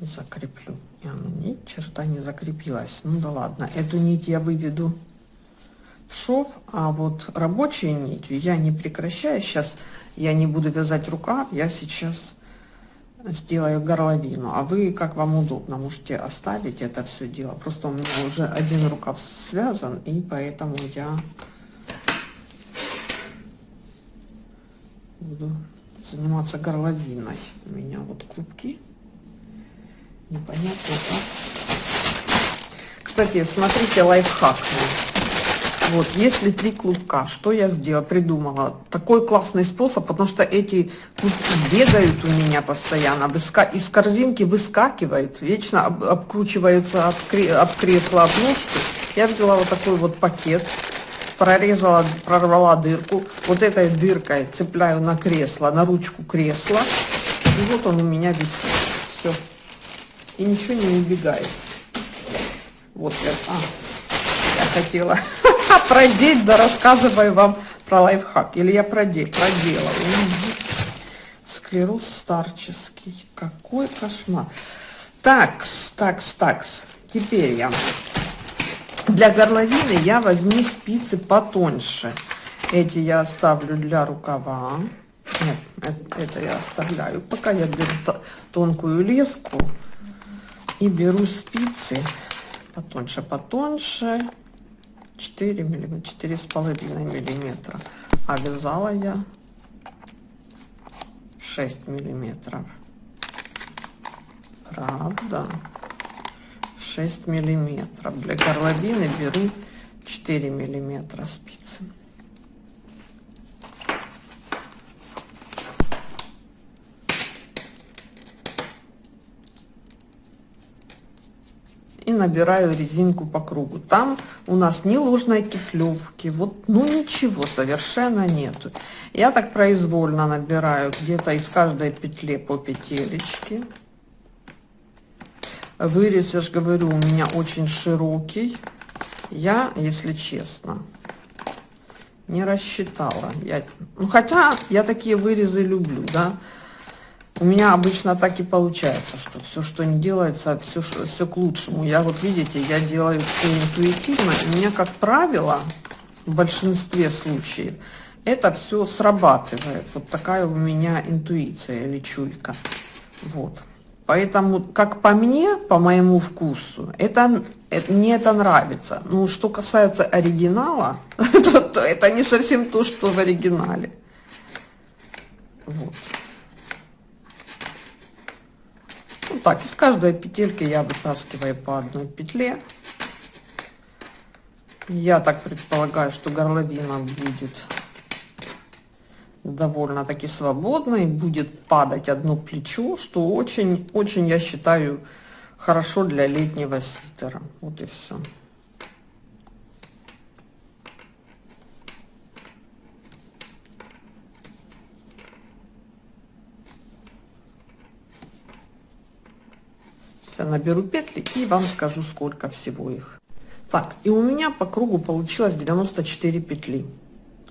закреплю. И она ни черта не закрепилась. Ну да ладно, эту нить я выведу в шов, а вот рабочей нитью я не прекращаю. Сейчас я не буду вязать рукав, я сейчас сделаю горловину. А вы, как вам удобно, можете оставить это все дело. Просто у меня уже один рукав связан, и поэтому я буду заниматься горловиной. У меня вот клубки. Непонятно как. Кстати, смотрите лайфхак. Вот, если три клубка, что я сделала, придумала? Такой классный способ, потому что эти клубки бегают у меня постоянно, выска из корзинки выскакивают, вечно об обкручиваются об, кре об кресло, об ножку. Я взяла вот такой вот пакет, прорезала, прорвала дырку. Вот этой дыркой цепляю на кресло, на ручку кресла. И вот он у меня висит. Все. И ничего не убегает. Вот я, а, я хотела [LAUGHS] продеть, да рассказываю вам про лайфхак. Или я проде, проделала. Склероз старческий. Какой кошмар. Такс, такс, такс. Теперь я для горловины я возьму спицы потоньше. Эти я оставлю для рукава. Нет, это, это я оставляю. Пока я беру тонкую леску и беру спицы потоньше, потоньше. 4 миллиметра, четыре с половиной миллиметра. А вязала я 6 миллиметров. Правда? 6 миллиметров. Для горловины беру 4 миллиметра спицы. И набираю резинку по кругу. Там у нас ни ложной кетлевки, вот, ну ничего совершенно нету. Я так произвольно набираю где-то из каждой петли по петелечке. Вырез, я же говорю, у меня очень широкий. Я, если честно, не рассчитала. Я, ну, хотя я такие вырезы люблю, да. У меня обычно так и получается, что все, что не делается, все, все к лучшему. Я вот, видите, я делаю все интуитивно. И у меня, как правило, в большинстве случаев, это все срабатывает. Вот такая у меня интуиция или чуйка. Вот. Поэтому, как по мне, по моему вкусу, это, это мне это нравится. Ну, что касается оригинала, [LAUGHS] то, то это не совсем то, что в оригинале. Вот. Вот так, из каждой петельки я вытаскиваю по одной петле. Я так предполагаю, что горловина будет довольно-таки свободной, будет падать одно плечо, что очень-очень, я считаю, хорошо для летнего свитера. Вот и все. Я наберу петли и вам скажу, сколько всего их. Так, и у меня по кругу получилось 94 петли.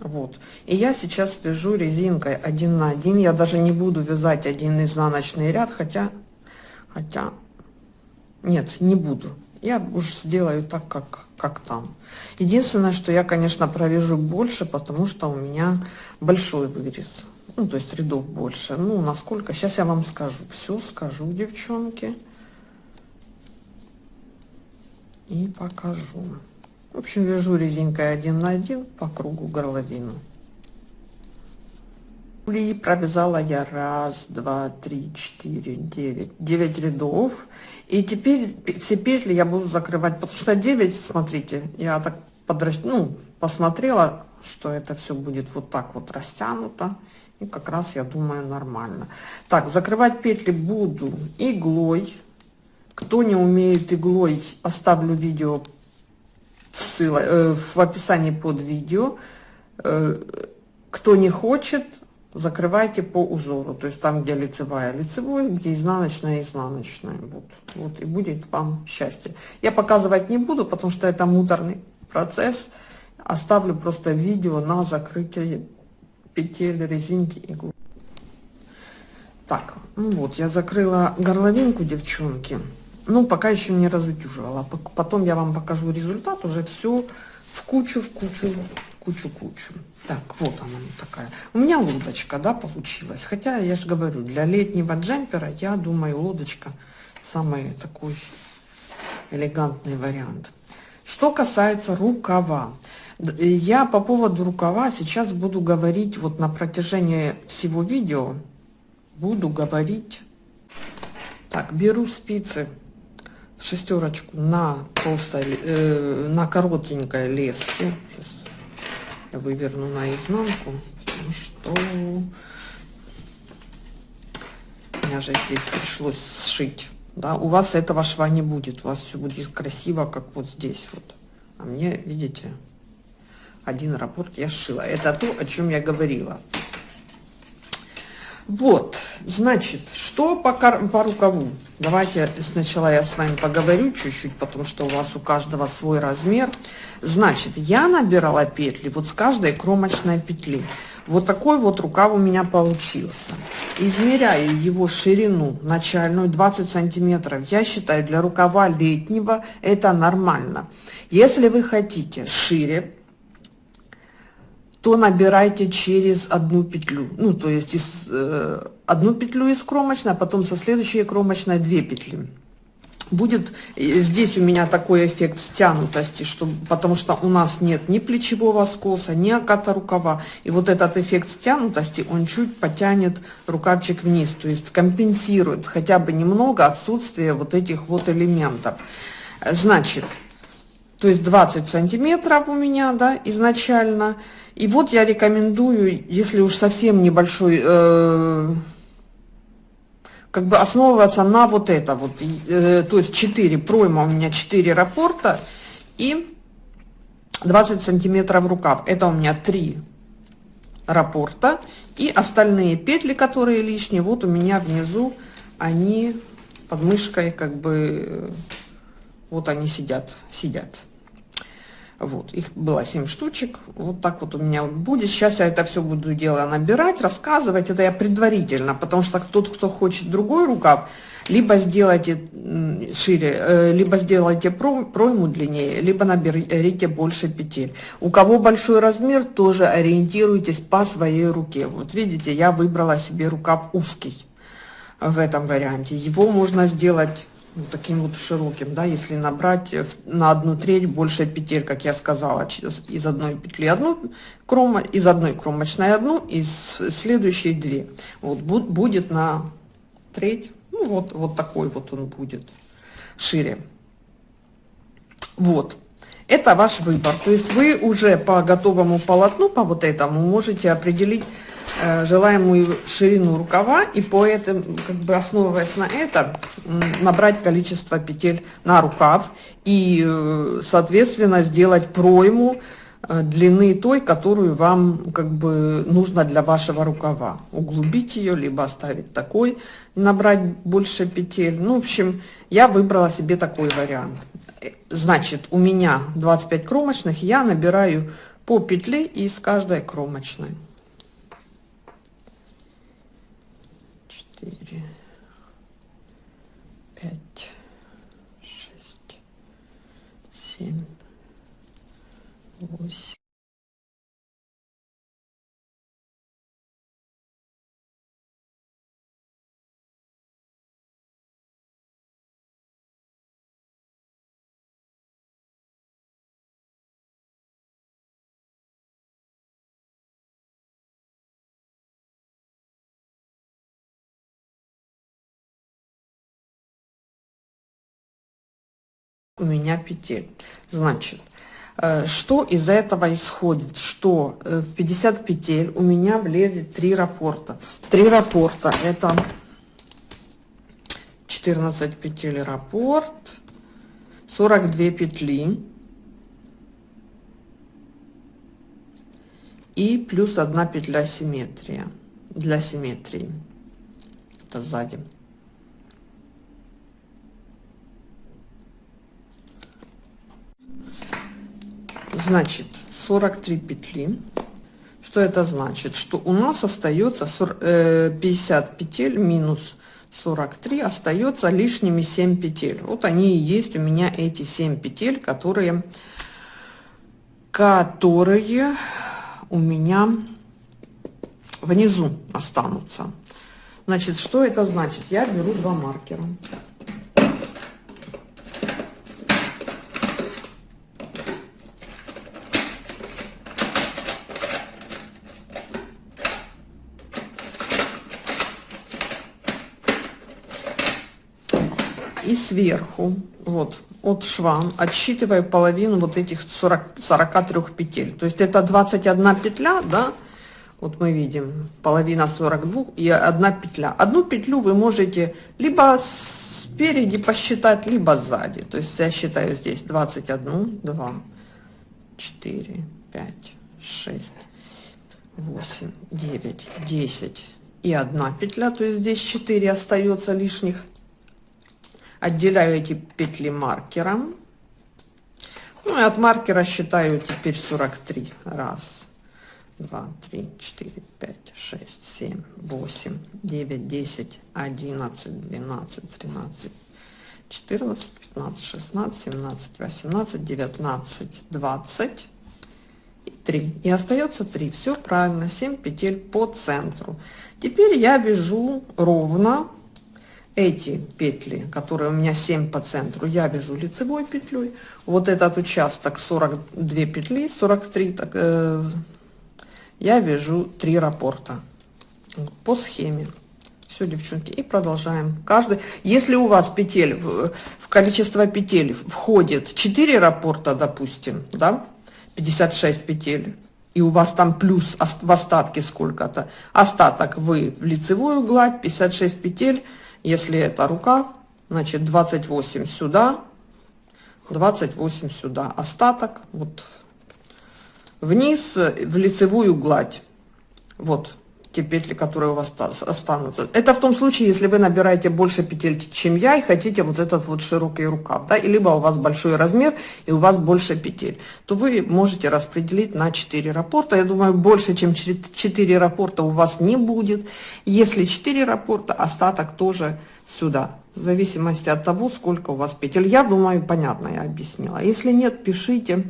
Вот. И я сейчас вяжу резинкой один на один. Я даже не буду вязать один изнаночный ряд, хотя, хотя, нет, не буду. Я уж сделаю так, как, как там. Единственное, что я, конечно, провяжу больше, потому что у меня большой вырез. Ну, то есть рядов больше. Ну, насколько? Сейчас я вам скажу. Все скажу, девчонки. И покажу. В общем, вяжу резинкой один на один по кругу горловину. И провязала я раз, два, три, четыре, девять, девять рядов. И теперь все петли я буду закрывать, потому что 9, смотрите, я так подрас... ну, посмотрела, что это все будет вот так вот растянуто. И как раз, я думаю, нормально. Так, закрывать петли буду иглой. Кто не умеет иглой, оставлю видео ссылок, э, в описании под видео. Э, кто не хочет, закрывайте по узору. То есть там, где лицевая, лицевой, где изнаночная, изнаночная. Вот, вот и будет вам счастье. Я показывать не буду, потому что это муторный процесс. Оставлю просто видео на закрытие петель резинки иглы. Так, ну вот, я закрыла горловинку, девчонки. Ну, пока еще не разутюживала. Потом я вам покажу результат, уже все в кучу, в кучу, кучу, кучу. Так, вот она такая. У меня лодочка, да, получилась. Хотя, я же говорю, для летнего джемпера, я думаю, лодочка самый такой элегантный вариант. Что касается рукава. Я по поводу рукава сейчас буду говорить, вот на протяжении всего видео, буду говорить. Так, беру спицы шестерочку на толстой, э, на коротенькой леске. Сейчас я выверну наизнанку, потому что меня же здесь пришлось сшить. Да, у вас этого шва не будет, у вас все будет красиво, как вот здесь вот. А мне, видите, один раппорт я сшила. Это то, о чем я говорила. Вот, значит, что по, по рукаву? Давайте сначала я с вами поговорю чуть-чуть, потому что у вас у каждого свой размер. Значит, я набирала петли вот с каждой кромочной петли. Вот такой вот рукав у меня получился. Измеряю его ширину начальную 20 сантиметров. Я считаю, для рукава летнего это нормально. Если вы хотите шире, то набирайте через одну петлю. Ну, то есть из, э, одну петлю из кромочной, а потом со следующей кромочной две петли. Будет здесь у меня такой эффект стянутости, что, потому что у нас нет ни плечевого скоса, ни оката рукава. И вот этот эффект стянутости, он чуть потянет рукавчик вниз, то есть компенсирует хотя бы немного отсутствие вот этих вот элементов. Значит, то есть 20 сантиметров у меня, да, изначально. И вот я рекомендую, если уж совсем небольшой, э, как бы основываться на вот это вот, э, то есть 4 пройма у меня 4 рапорта и 20 сантиметров рукав. Это у меня 3 рапорта и остальные петли, которые лишние, вот у меня внизу, они под мышкой как бы, э, вот они сидят, сидят. Вот, их было 7 штучек. Вот так вот у меня будет. Сейчас я это все буду дело набирать, рассказывать. Это я предварительно, потому что тот, кто хочет другой рукав, либо сделайте шире, э, либо сделайте пройму длиннее, либо наберите больше петель. У кого большой размер, тоже ориентируйтесь по своей руке. Вот видите, я выбрала себе рукав узкий в этом варианте. Его можно сделать вот таким вот широким, да, если набрать на одну треть больше петель, как я сказала, из одной петли одну крома, из одной кромочной одну, из следующей две. Вот будет на треть, ну, вот, вот такой вот он будет шире. Вот. Это ваш выбор. То есть вы уже по готовому полотну, по вот этому, можете определить э, желаемую ширину рукава и по этому, как бы основываясь на этом, набрать количество петель на рукав и, э, соответственно, сделать пройму э, длины той, которую вам как бы нужно для вашего рукава. Углубить ее, либо оставить такой, набрать больше петель. Ну, в общем, я выбрала себе такой вариант. Значит, у меня 25 кромочных, я набираю по петле из каждой кромочной. 4, 5, 6, 7, 8. У меня петель. Значит, э, что из этого исходит? Что э, в 50 петель у меня влезет 3 рапорта. 3 рапорта это 14 петель рапорт, 42 петли и плюс одна петля симметрия для симметрии. Это сзади. Значит, 43 петли. Что это значит? Что у нас остается 50 э, петель минус 43, остается лишними 7 петель. Вот они и есть у меня эти 7 петель, которые, которые у меня внизу останутся. Значит, что это значит? Я беру два маркера. Сверху, вот, от шва, отсчитываю половину вот этих 40, 43 петель. То есть это 21 петля, да, вот мы видим, половина 42 и одна петля. Одну петлю вы можете либо спереди посчитать, либо сзади. То есть я считаю здесь 21, 2, 4, 5, 6, 8, 9, 10 и одна петля. То есть здесь 4 остается лишних отделяю эти петли маркером. Ну и от маркера считаю теперь 43. Раз, два, три, четыре, пять, шесть, семь, восемь, девять, десять, одиннадцать, двенадцать, тринадцать, четырнадцать, пятнадцать, шестнадцать, семнадцать, восемнадцать, девятнадцать, двадцать и 3 и остается 3 все правильно 7 петель по центру теперь я вяжу ровно эти петли, которые у меня 7 по центру, я вяжу лицевой петлей. Вот этот участок 42 петли, 43, так, э, я вяжу 3 раппорта по схеме. Все, девчонки, и продолжаем. Каждый, если у вас петель, в, в количество петель входит 4 раппорта, допустим, да, 56 петель, и у вас там плюс в остатке сколько-то, остаток вы в лицевую гладь, 56 петель, если это рукав, значит 28 сюда, 28 сюда. Остаток вот вниз в лицевую гладь. Вот те петли, которые у вас останутся. Это в том случае, если вы набираете больше петель, чем я, и хотите вот этот вот широкий рукав, да, и либо у вас большой размер, и у вас больше петель, то вы можете распределить на 4 рапорта. Я думаю, больше, чем 4 рапорта у вас не будет. Если 4 рапорта, остаток тоже сюда, в зависимости от того, сколько у вас петель. Я думаю, понятно я объяснила. Если нет, пишите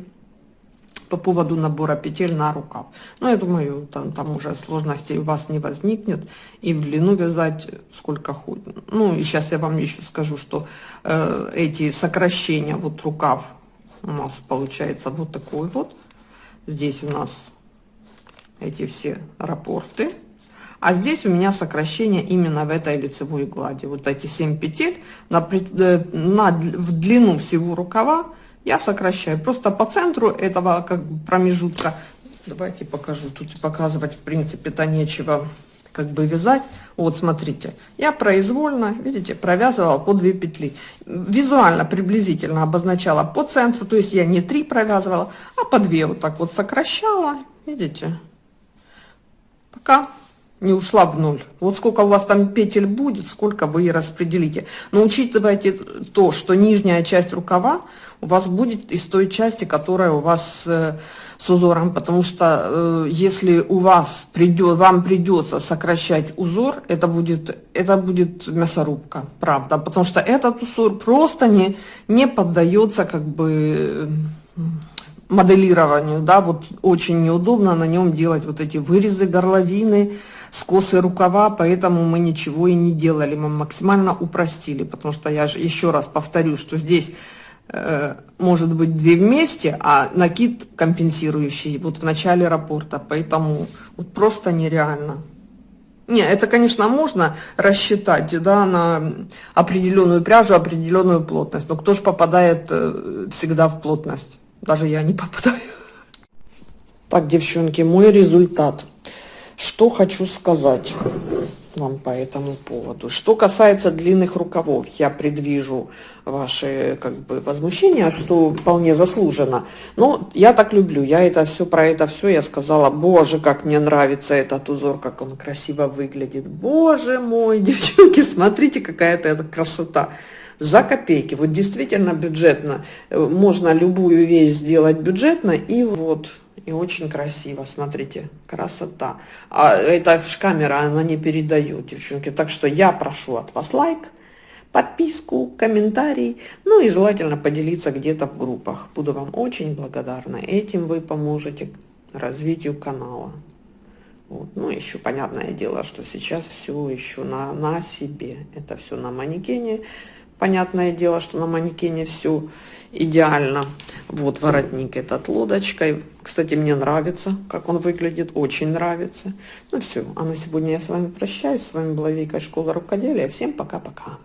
по поводу набора петель на рукав. Но я думаю, там, там уже сложностей у вас не возникнет. И в длину вязать сколько ходит. Ну, и сейчас я вам еще скажу, что э, эти сокращения, вот рукав у нас получается вот такой вот. Здесь у нас эти все рапорты. А здесь у меня сокращение именно в этой лицевой глади. Вот эти 7 петель на, э, на, в длину всего рукава я сокращаю. Просто по центру этого как бы промежутка. Давайте покажу. Тут показывать в принципе-то нечего как бы вязать. Вот смотрите, я произвольно, видите, провязывала по 2 петли. Визуально приблизительно обозначала по центру, то есть я не 3 провязывала, а по 2 вот так вот сокращала, видите, пока не ушла в ноль. Вот сколько у вас там петель будет, сколько вы и распределите. Но учитывайте то, что нижняя часть рукава у вас будет из той части, которая у вас э, с узором, потому что э, если у вас придет, вам придется сокращать узор, это будет, это будет мясорубка, правда, потому что этот узор просто не, не поддается как бы моделированию, да, вот очень неудобно на нем делать вот эти вырезы, горловины, скосы рукава, поэтому мы ничего и не делали, мы максимально упростили, потому что я же еще раз повторю, что здесь э, может быть две вместе, а накид компенсирующий вот в начале рапорта, поэтому вот просто нереально. Не, это, конечно, можно рассчитать, да, на определенную пряжу, определенную плотность, но кто же попадает э, всегда в плотность? Даже я не попадаю. [LAUGHS] Так, девчонки, мой результат. Что хочу сказать вам по этому поводу. Что касается длинных рукавов, я предвижу ваши как бы возмущения, что вполне заслуженно. Но я так люблю, я это все про это все, я сказала, боже, как мне нравится этот узор, как он красиво выглядит. Боже мой, [LAUGHS] девчонки, смотрите, какая-то эта красота. За копейки, вот действительно бюджетно, можно любую вещь сделать бюджетно, и вот и очень красиво, смотрите, красота. А эта камера, она не передает, девчонки. Так что я прошу от вас лайк, подписку, комментарий, ну и желательно поделиться где-то в группах. Буду вам очень благодарна. Этим вы поможете развитию канала. Вот. Ну, еще понятное дело, что сейчас все еще на, на себе. Это все на манекене. Понятное дело, что на манекене все идеально. Вот воротник этот лодочкой. Кстати, мне нравится, как он выглядит, очень нравится. Ну все, а на сегодня я с вами прощаюсь. С вами была Вика, Школа Рукоделия. Всем пока-пока.